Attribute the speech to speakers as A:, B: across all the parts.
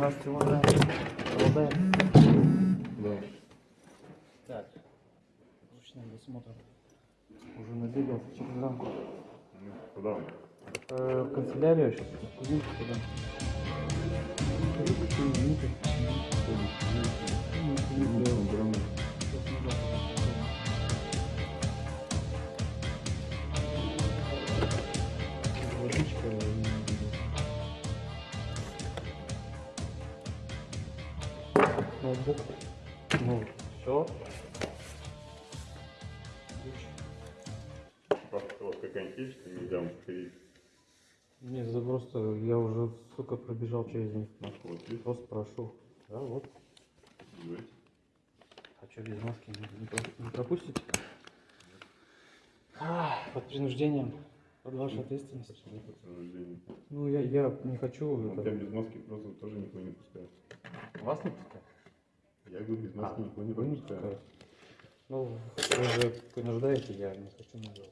A: Здравствуйте, уважаемый. Обладаем.
B: Да.
A: Так. Ручной досмотр. Уже набегался через рамку.
B: Ну, Куда?
A: Э, в канцелярию сейчас. Кузинку туда. Ноутбук. Ну, все.
B: У вас какая-нибудь есть, нельзя подходить?
A: Нет, это просто я уже, сука, пробежал через них.
B: Вот есть?
A: Просто прошу. Да, вот.
B: Давайте.
A: А что, без маски не, не про- не пропустите? А, под принуждением. Под вашей ответственностью.
B: Почему подтверждение?
A: Ну, я, я не хочу
B: Вот
A: это...
B: без маски просто тоже никого не пускаю.
A: Вас не пускать?
B: Я говорю, без маски никого не пропускаю.
A: Ну, вы же принуждаете, я не хочу на вас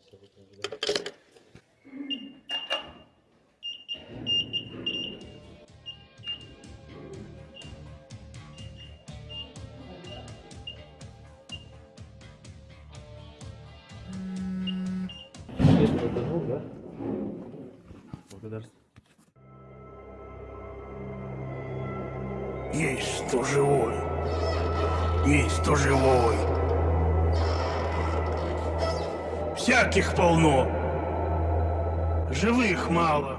A: звук, да? Благодарствую.
C: Есть кто живой. Есть кто живой. Всяких полно. Живых мало.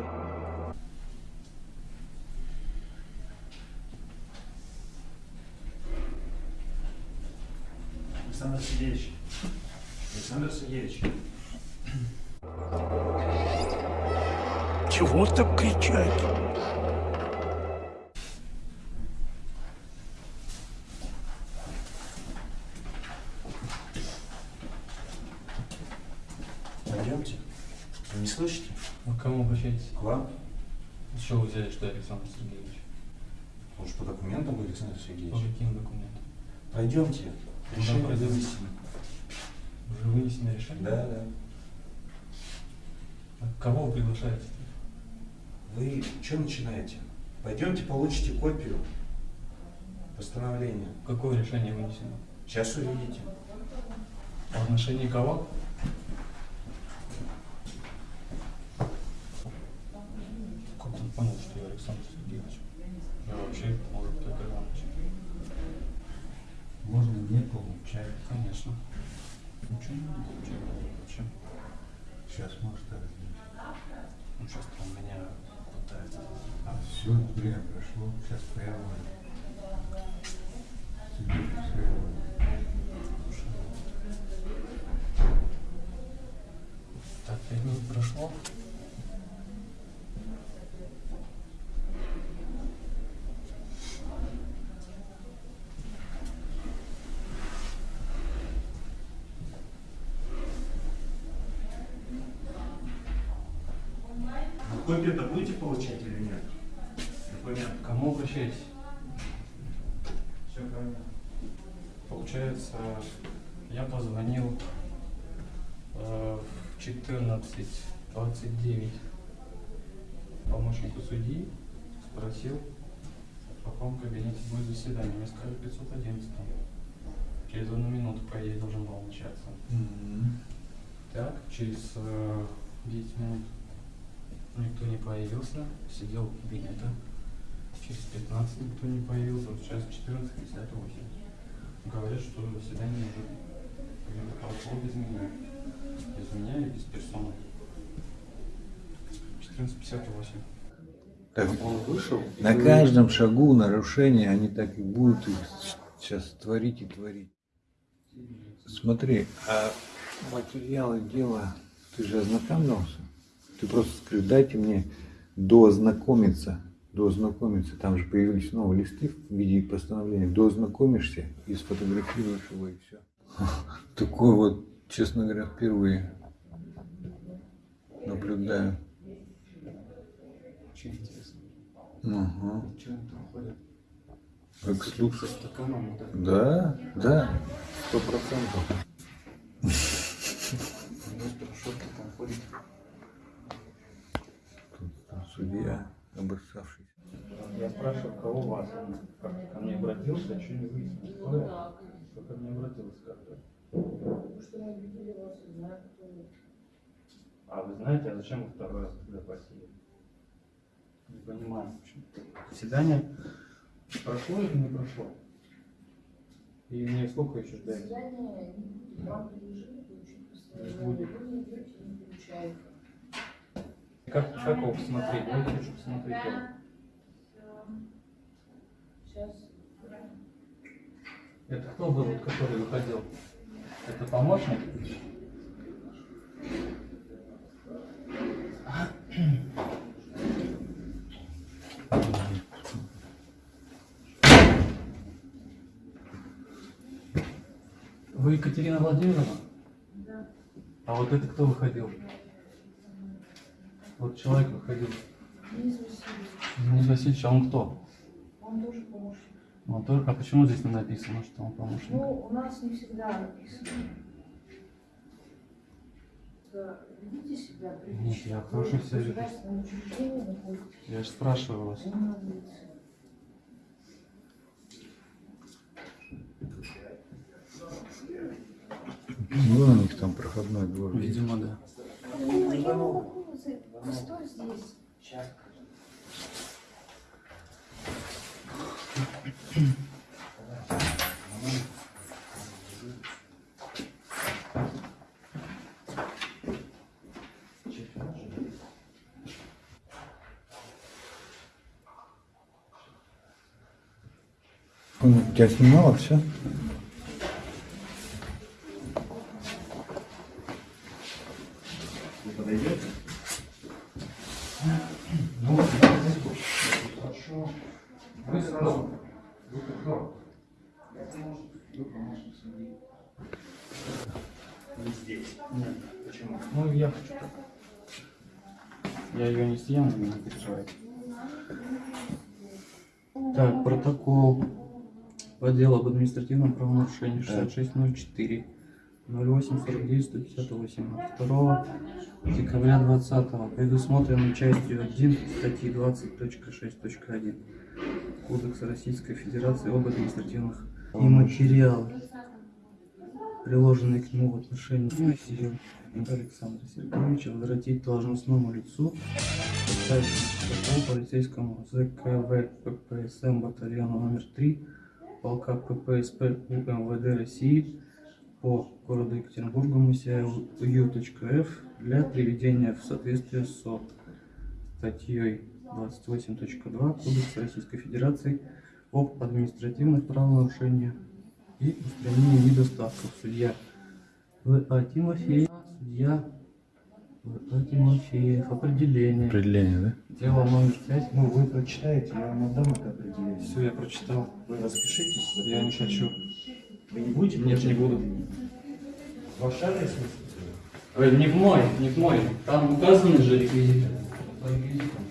D: Александр Сергеевич. Александр Сергеевич.
C: Чего так кричать?
D: Пойдемте. Вы не слышите?
A: Вы к кому обращаетесь?
D: К вам?
A: С чего вы взяли, что я Александр Сергеевич?
D: Может, по документам вы, Александр
A: По
D: Сергеевич?
A: каким документам?
D: Пойдемте.
A: Ну,
D: Решение
A: пойдем.
D: вынесено.
A: Уже вынесено решение?
D: Да, да.
A: А Кого вы приглашаете?
D: Вы что начинаете? Пойдемте получите копию постановления.
A: Какое решение вынесено?
D: Сейчас увидите.
A: В отношении кого? Как он понял, что я Сергеевич? Я вообще, может, Петр Иванович.
E: Можно не получать.
A: Конечно. Ничего не буду получать. Зачем?
E: Сейчас может разлить.
A: Ну, сейчас там меня пытается.
E: А все время прошло, сейчас воля.
A: Так, пять минут прошло.
D: Вы копию-то будете получать или нет? Документ.
A: Кому обращаетесь?
D: Все правильно.
A: Получается, я позвонил э, в 14.29 помощнику судьи, спросил, в каком кабинете будет заседание. Мне сказали 511. Через одну минуту, по идее, должен был начаться. Так, через э, 10 минут никто не появился, сидел в кабинете. Через 15 никто не появился, вот сейчас 14.58. Говорят, что заседание уже прошло без меня. Без меня и без персоны. 14.58.
E: Так,
A: Он вышел. и
E: на
A: вы-
E: каждом шагу нарушения они так и будут их сейчас творить и творить. Смотри, а материалы дела, ты же ознакомился? Ты просто скажи, дайте мне доознакомиться, доознакомиться, там же появились новые листы в виде постановления, доознакомишься и сфотографируешь его и все. Такое вот, честно говоря, впервые наблюдаю.
A: Очень интересно.
E: Ага.
A: Что они там ходят?
E: Как
A: это.
E: Да, да, сто процентов.
A: Без порошок там ходит.
E: Судья обоссавшийся.
A: Я спрашиваю, кого вас? Как ко мне обратился, а что не выяснил? Кто я? Кто ко мне обратился как-то?
F: Потому что мы видели вас и знаем, кто вы.
A: А вы знаете, а зачем вы второй раз тогда просили? Не понимаю. почему. Свидание прошло или не прошло? И мне сколько еще ждать?
F: Свидание вам предложили получить
A: будет.
F: Вы не идете, не получаете.
A: Как, как его посмотреть? Давайте хочу посмотреть его.
F: Сейчас.
A: Это кто был, который выходил? Это помощник? Вы Екатерина Владимировна?
F: Да.
A: А вот это кто выходил? Вот человек выходил.
F: Денис Васильевич,
A: Денис Васильевич, а он кто?
F: он тоже помощник.
A: Он только, а почему здесь не написано, что он помощник?
F: Ну, у нас не всегда написано. Да, Ведите себя прилично.
A: Нет, я хорошо себя веду. Я же спрашиваю вас.
E: Был у них там проходной двор.
A: Видимо, да.
F: Ну, я могу, постой здесь.
E: Он тебя снимала все?
B: Вы подойдете?
A: Ну, Хорошо. Вы сразу. Вы кто?
D: Не здесь.
A: Нет.
D: Почему?
A: Ну, я хочу так. Я ее не съем, не переживайте. Так, протокол по делу об административном правонарушении 6604 0849 158 2 декабря 20 предусмотрено частью 1 статьи 20.6.1 Кодекса Российской Федерации об административных и материалы, приложенные к нему в отношении Александра Сергеевича, возвратить должностному лицу протокол полицейскому ЗКВ ППСМ батальона номер 3 полка ППСП УМВД России по городу Екатеринбургу МСЯУ.Ф для приведения в соответствие со статьей 28.2 Кодекса Российской Федерации об административных правонарушениях и устранении недостатков. Судья В.А. Тимофеев, судья В.А. Тимофеев, определение.
E: Определение, да?
A: Дело номер 5.
D: Ну, вы прочитаете, я вам отдам это определение.
A: Все, я прочитал.
D: Вы распишитесь.
A: Я не хочу.
D: Вы не будете?
A: Нет, не буду.
D: Ваш адрес?
A: Ой, не в мой, не в мой. Там указаны же реквизиты. По реквизитам.